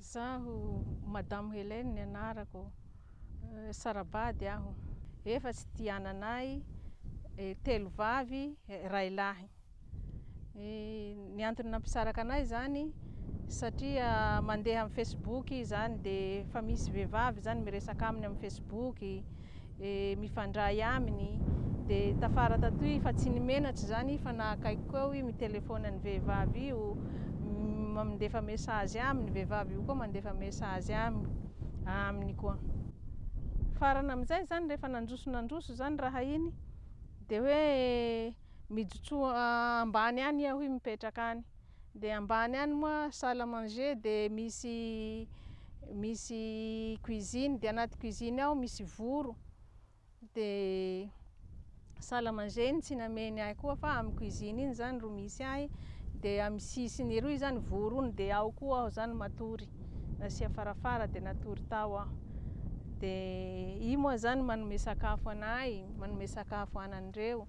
Izaho Madame Helène ny anarako, sara-bady aho. Efatsy ity ananay, telo vavy, ray lahy. Ny antony nampisaraka anay izany satria mandeha amin'ny Facebook izy izany dia efa misy vehivavy izany miresaka aminy amin'ny Facebook. mifandray aminy dia tafara tatoy fa tsy ny menatra izany fa nahakaiky koa aho mitelefaona ny vehivavy io mandefa message aminy ny vehivavy io koa mandefa message aminy aminy koa farana amin'izay izany rehefa nandroso nandroso izany raha iny dia hoe mijotsoa ambany any aho mipetraka any Dia ambany any moa salle à manger dia misy misy cuisine dia anaty cuisine ao misy voro dia salle à manger iny tsy nameny ahy koa fa amin'ny cuisine iny zany ro misy ahy dia amin'ny sisiny eroa izany voro iny dia ao koa aho zany matory nasia farafara dia natory tao aho dia iny moa zany manome sakafo an'ahy manome sakafo anan'ireo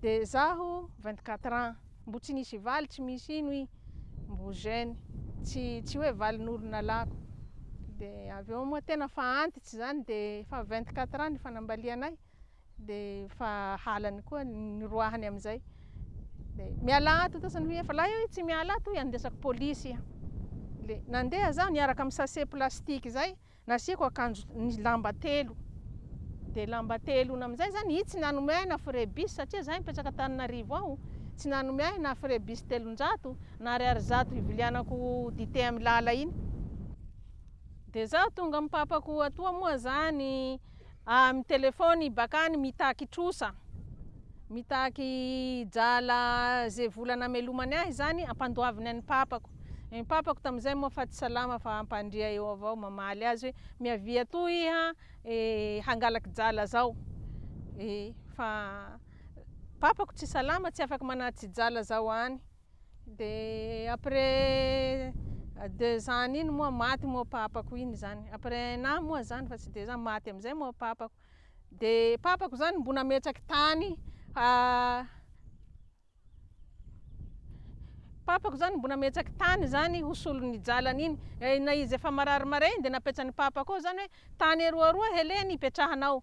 De zaho vingt quatre ans mbo tsy nisy valy tsy misy ino i mbo jeune tsy tsy hoe valin'olo nalako de avy eo moa tena fa antitsy zany de efa vingt quatre ans ny fanambalianay de fa halany koa niroahany amizay de mialà ato to sany hoe efa lahy io tsy miala ato hoy andesako polisy iha le nandeha zaho niaraka amy sase plastique zay Nasiako akanjo ny lamba telo. Dia lamba telo na amin'izay izany i tsy nanome ahy na frais bus satria izaho mipetraka Antananarivo ao, tsy nanome ahy na frais bus telonjato na ariary zato hivilianako dite amin'i Lala iny. Dia izaho tonga amin'ny papako atoa moa izany. Ah mi telefony bakany mitaky trosa mitaky drala ze vola namelomany ahy zany ampandoaviny any papako ny papako tamizay moa fa tsy salama fa ampandria eo avao mamaly azy hoe miavia atoa iha e hangalaky drala zao e fa papako tsy salama tsy afaka manatry drala zao any Dia après deux ans iny moa maty moa papako iny zany, après un an moa zany fa tsy deux ans, maty amizay moa papako, dia papako zany mbo nametraky tany ha- papako zany mbo nametraky tany zany ho solon'ny jalany iny, na izy efa marary mare iny dia napetrany papako ao zany hoe tany eroa roa helen hipetrahanao,